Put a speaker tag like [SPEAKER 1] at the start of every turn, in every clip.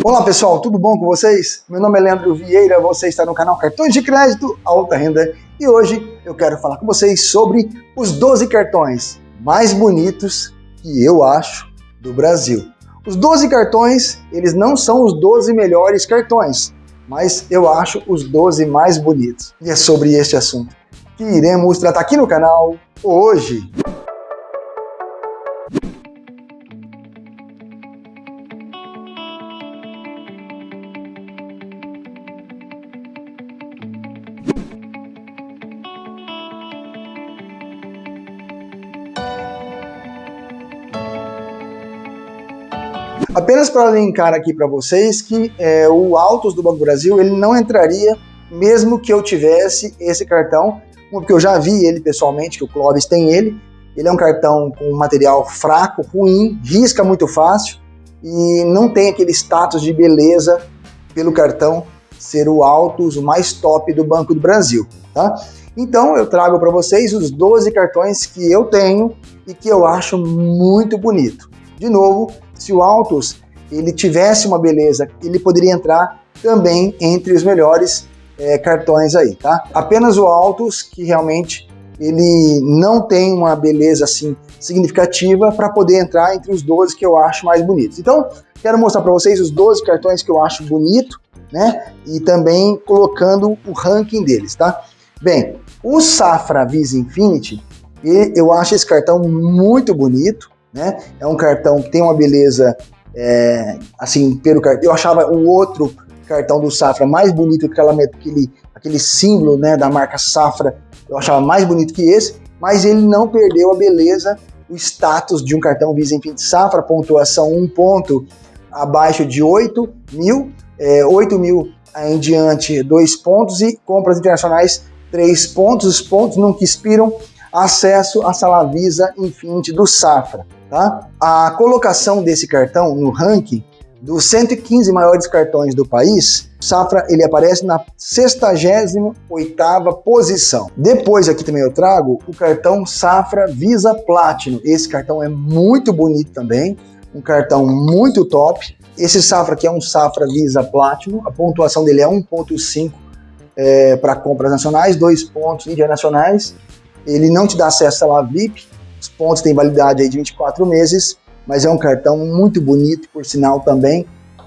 [SPEAKER 1] Olá pessoal, tudo bom com vocês? Meu nome é Leandro Vieira, você está no canal Cartões de Crédito Alta Renda e hoje eu quero falar com vocês sobre os 12 cartões mais bonitos que eu acho do Brasil. Os 12 cartões, eles não são os 12 melhores cartões, mas eu acho os 12 mais bonitos. E é sobre este assunto que iremos tratar aqui no canal hoje. Apenas para linkar aqui para vocês que é, o Autos do Banco Brasil ele não entraria mesmo que eu tivesse esse cartão, porque eu já vi ele pessoalmente, que o Clóvis tem ele. Ele é um cartão com material fraco, ruim, risca muito fácil e não tem aquele status de beleza pelo cartão ser o Autos, o mais top do Banco do Brasil, tá? Então eu trago para vocês os 12 cartões que eu tenho e que eu acho muito bonito. De novo, se o Autos ele tivesse uma beleza, ele poderia entrar também entre os melhores é, cartões aí, tá? Apenas o Autos que realmente ele não tem uma beleza assim significativa para poder entrar entre os 12 que eu acho mais bonitos. Então, quero mostrar para vocês os 12 cartões que eu acho bonito, né? E também colocando o ranking deles, tá? Bem, o Safra Visa Infinity, eu acho esse cartão muito bonito, né? É um cartão que tem uma beleza, é, assim, pelo cartão. Eu achava o outro cartão do Safra mais bonito, aquela, aquele, aquele símbolo né, da marca Safra, eu achava mais bonito que esse, mas ele não perdeu a beleza, o status de um cartão Visa Infinite Safra, pontuação 1 ponto abaixo de 8 mil, é, 8 mil em diante 2 pontos e compras internacionais 3 pontos, os pontos nunca expiram, acesso à sala Visa Infinite do Safra. Tá? A colocação desse cartão no ranking dos 115 maiores cartões do país, Safra ele aparece na 68ª posição. Depois aqui também eu trago o cartão Safra Visa Platinum. Esse cartão é muito bonito também, um cartão muito top. Esse Safra aqui é um Safra Visa Platinum, a pontuação dele é 1.5 é, para compras nacionais, 2 pontos internacionais. Ele não te dá acesso à VIP, os pontos têm validade aí de 24 meses, mas é um cartão muito bonito, por sinal também,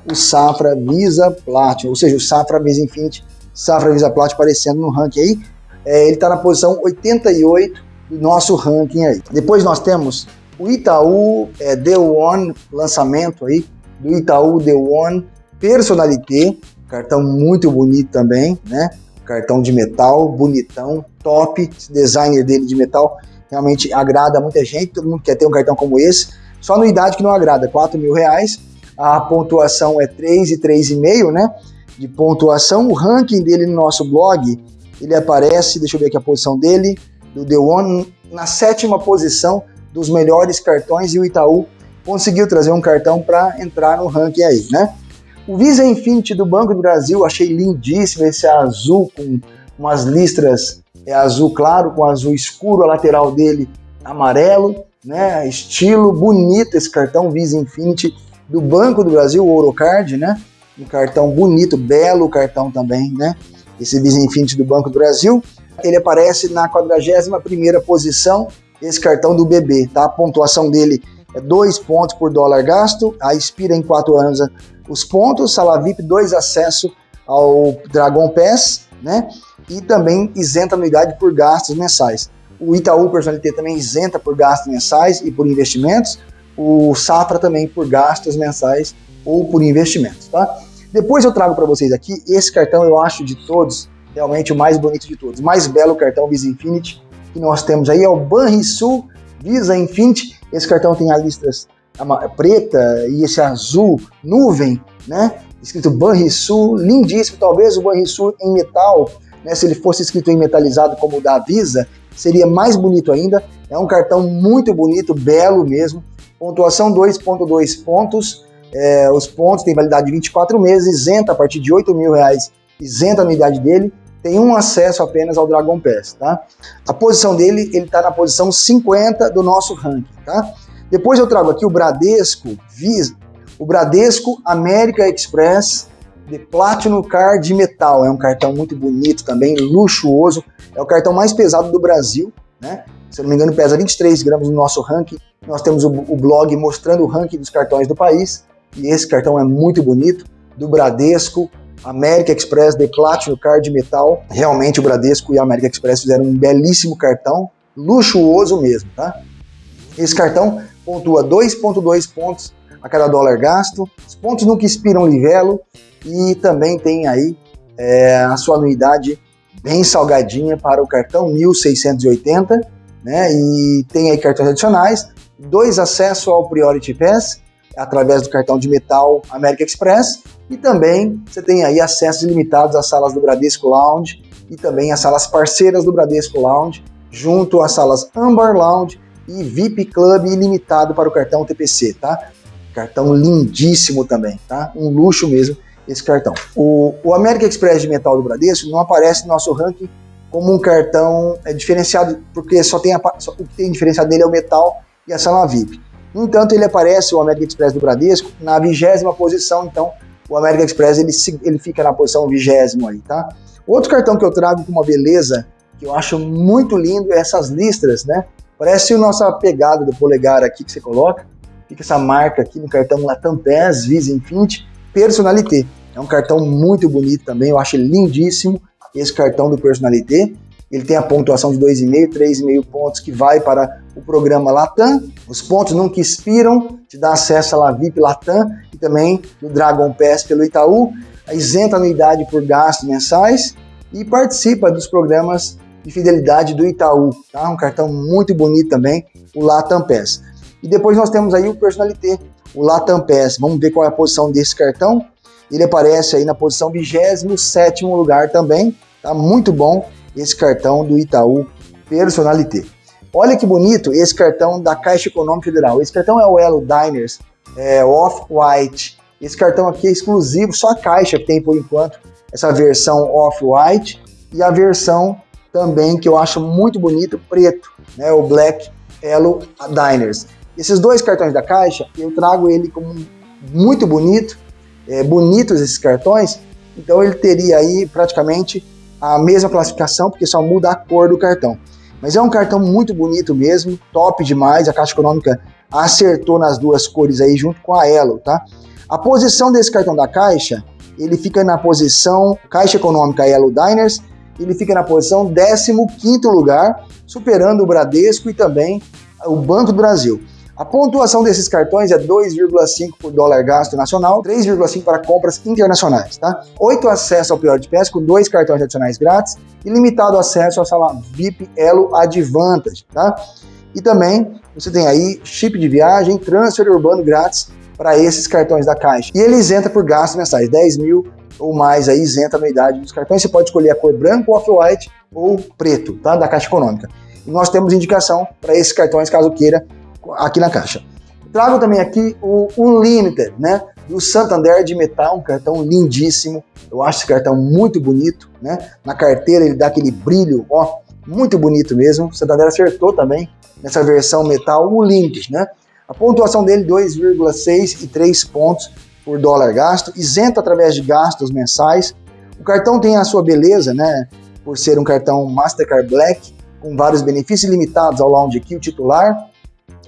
[SPEAKER 1] o Safra Visa Platinum, ou seja, o Safra Visa Infinity, Safra Visa Platinum aparecendo no ranking aí. É, ele está na posição 88 do nosso ranking aí. Depois nós temos o Itaú é, The One, lançamento aí, do Itaú The One Personalité, cartão muito bonito também, né? Cartão de metal, bonitão, top, designer dele de metal realmente agrada muita gente, todo mundo quer ter um cartão como esse, só no idade que não agrada, 4 mil reais, a pontuação é 3 e 3,5, né, de pontuação, o ranking dele no nosso blog, ele aparece, deixa eu ver aqui a posição dele, do The One, na sétima posição dos melhores cartões e o Itaú conseguiu trazer um cartão para entrar no ranking aí, né. O Visa Infinity do Banco do Brasil, achei lindíssimo esse azul com umas listras é azul claro com azul escuro, a lateral dele amarelo, né? Estilo bonito esse cartão Visa Infinity do Banco do Brasil, o Orocard, né? Um cartão bonito, belo cartão também, né? Esse Visa Infinity do Banco do Brasil. Ele aparece na 41ª posição, esse cartão do BB, tá? A pontuação dele é 2 pontos por dólar gasto, a expira em 4 anos os pontos, sala VIP, 2 acesso ao Dragon Pass, né? e também isenta anuidade por gastos mensais. O Itaú Personalité também isenta por gastos mensais e por investimentos, o Safra também por gastos mensais ou por investimentos, tá? Depois eu trago para vocês aqui, esse cartão eu acho de todos, realmente o mais bonito de todos, mais belo cartão Visa Infinity que nós temos aí é o Banrisul Visa Infinity, esse cartão tem a listras preta e esse azul nuvem, né? Escrito Banrisul, lindíssimo, talvez o Banrisul em metal né, se ele fosse escrito em metalizado como o da Visa, seria mais bonito ainda. É um cartão muito bonito, belo mesmo. Pontuação 2.2 pontos. É, os pontos têm validade de 24 meses, isenta a partir de 8 mil reais, isenta a unidade dele. Tem um acesso apenas ao Dragon Pass, tá? A posição dele, ele está na posição 50 do nosso ranking, tá? Depois eu trago aqui o Bradesco Visa, O Bradesco América Express de Platinum Card Metal. É um cartão muito bonito também, luxuoso. É o cartão mais pesado do Brasil, né? Se eu não me engano, pesa 23 gramas no nosso ranking. Nós temos o, o blog mostrando o ranking dos cartões do país. E esse cartão é muito bonito, do Bradesco, América Express de Platinum Card Metal. Realmente o Bradesco e a América Express fizeram um belíssimo cartão, luxuoso mesmo, tá? Esse cartão pontua 2.2 pontos a cada dólar gasto. Os pontos nunca expiram livelo e também tem aí é, a sua anuidade bem salgadinha para o cartão 1680, né? E tem aí cartões adicionais, dois acessos ao Priority Pass através do cartão de metal America Express e também você tem aí acessos ilimitados às salas do Bradesco Lounge e também às salas parceiras do Bradesco Lounge, junto às salas Amber Lounge e VIP Club ilimitado para o cartão TPC, tá? Cartão lindíssimo também, tá? Um luxo mesmo esse cartão. O, o Express de metal do Bradesco não aparece no nosso ranking como um cartão é, diferenciado, porque só tem a, só, o que tem diferenciado nele é o metal e a sala VIP. No entanto, ele aparece, o American Express do Bradesco, na vigésima posição, então o American Express ele, ele fica na posição vigésimo aí, tá? Outro cartão que eu trago com uma beleza, que eu acho muito lindo, é essas listras, né? Parece a nossa pegada do polegar aqui que você coloca, fica essa marca aqui no cartão Latam PES Visa Infinity, Personalité. É um cartão muito bonito também, eu acho lindíssimo esse cartão do Personalité. Ele tem a pontuação de 2,5, 3,5 pontos que vai para o programa Latam. Os pontos nunca expiram, te dá acesso à VIP Latam e também do Dragon Pass pelo Itaú. Isenta anuidade por gastos mensais e participa dos programas de fidelidade do Itaú. Tá? Um cartão muito bonito também, o Latam Pass. E depois nós temos aí o Personalité, o Latam Pass. Vamos ver qual é a posição desse cartão. Ele aparece aí na posição 27 lugar também, tá? Muito bom esse cartão do Itaú Personalité. Olha que bonito esse cartão da Caixa Econômica Federal. Esse cartão é o Elo Diners é, Off-White. Esse cartão aqui é exclusivo, só a Caixa tem por enquanto essa versão Off-White e a versão também que eu acho muito bonito, preto, né? O Black Elo Diners. Esses dois cartões da Caixa, eu trago ele como muito bonito, é, bonitos esses cartões, então ele teria aí praticamente a mesma classificação, porque só muda a cor do cartão. Mas é um cartão muito bonito mesmo, top demais, a Caixa Econômica acertou nas duas cores aí junto com a Elo, tá? A posição desse cartão da Caixa, ele fica na posição Caixa Econômica Elo Diners, ele fica na posição 15º lugar, superando o Bradesco e também o Banco do Brasil. A pontuação desses cartões é 2,5 por dólar gasto nacional, 3,5 para compras internacionais, tá? 8 acesso ao pior de PES com dois cartões adicionais grátis e limitado acesso à sala VIP Elo Advantage, tá? E também você tem aí chip de viagem, transfer urbano grátis para esses cartões da Caixa. E ele isenta por gastos mensais, 10 mil ou mais aí isenta a anuidade dos cartões. Você pode escolher a cor branco, off-white ou preto, tá? Da Caixa Econômica. E nós temos indicação para esses cartões, caso queira, aqui na caixa. Trago também aqui o Unlimited, né? Do Santander de metal, um cartão lindíssimo. Eu acho esse cartão muito bonito, né? Na carteira ele dá aquele brilho, ó, muito bonito mesmo. O Santander acertou também nessa versão metal Unlimited, né? A pontuação dele 2,6 e 3 pontos por dólar gasto, isento através de gastos mensais. O cartão tem a sua beleza, né? Por ser um cartão Mastercard Black, com vários benefícios limitados ao lounge aqui, o titular,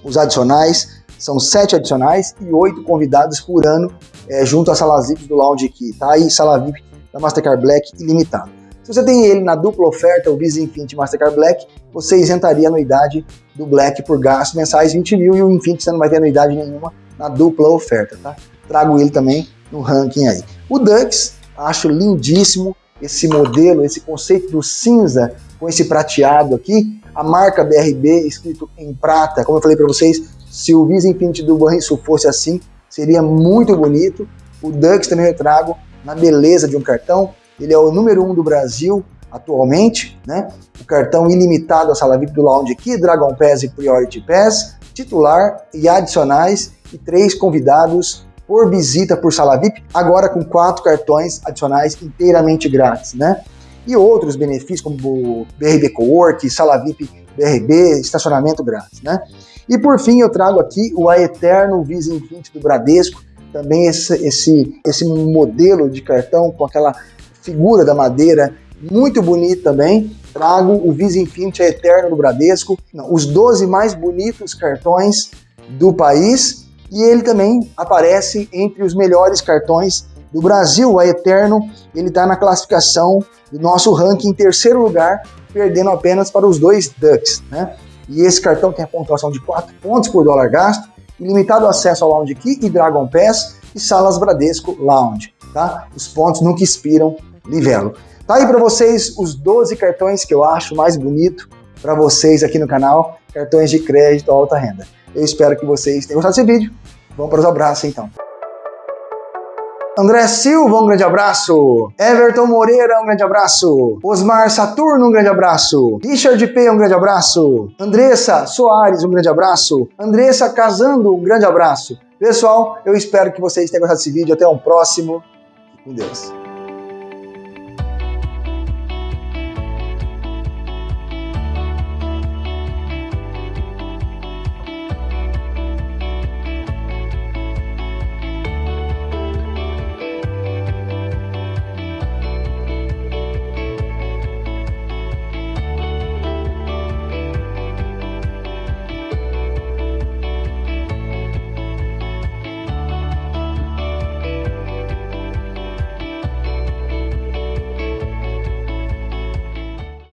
[SPEAKER 1] os adicionais, são sete adicionais e oito convidados por ano é, junto à sala VIP do Lounge aqui, tá? aí sala VIP da Mastercard Black ilimitado. Se você tem ele na dupla oferta, o Visa Infinity Mastercard Black, você isentaria a anuidade do Black por gastos mensais 20 mil e o Infinity você não vai ter anuidade nenhuma na dupla oferta, tá? Trago ele também no ranking aí. O Dux, acho lindíssimo esse modelo, esse conceito do cinza com esse prateado aqui, a marca BRB escrito em prata, como eu falei para vocês, se o Visa Infinity do Banrisul fosse assim, seria muito bonito. O Dux também eu trago na beleza de um cartão, ele é o número um do Brasil atualmente, né? O cartão ilimitado a sala VIP do Lounge aqui, Dragon Pass e Priority Pass, titular e adicionais e três convidados por visita por sala VIP, agora com quatro cartões adicionais inteiramente grátis, né? e outros benefícios como BRB Cowork, sala VIP BRB, estacionamento grátis, né? E por fim eu trago aqui o A Eterno Visa Infinity do Bradesco, também esse, esse, esse modelo de cartão com aquela figura da madeira, muito bonito também. Trago o Visa Infinity Eterno do Bradesco, os 12 mais bonitos cartões do país e ele também aparece entre os melhores cartões do Brasil. A Eterno, ele está na classificação do nosso ranking em terceiro lugar, perdendo apenas para os dois Ducks, né? E esse cartão tem a pontuação de 4 pontos por dólar gasto, ilimitado acesso ao Lounge Key e Dragon Pass e Salas Bradesco Lounge, tá? Os pontos nunca expiram, livelo. Tá aí para vocês os 12 cartões que eu acho mais bonito para vocês aqui no canal, cartões de crédito alta renda. Eu espero que vocês tenham gostado desse vídeo. Vamos para os abraços então. André Silva, um grande abraço. Everton Moreira, um grande abraço. Osmar Saturno, um grande abraço. Richard P, um grande abraço. Andressa Soares, um grande abraço. Andressa Casando, um grande abraço. Pessoal, eu espero que vocês tenham gostado desse vídeo. Até um próximo. Com Deus.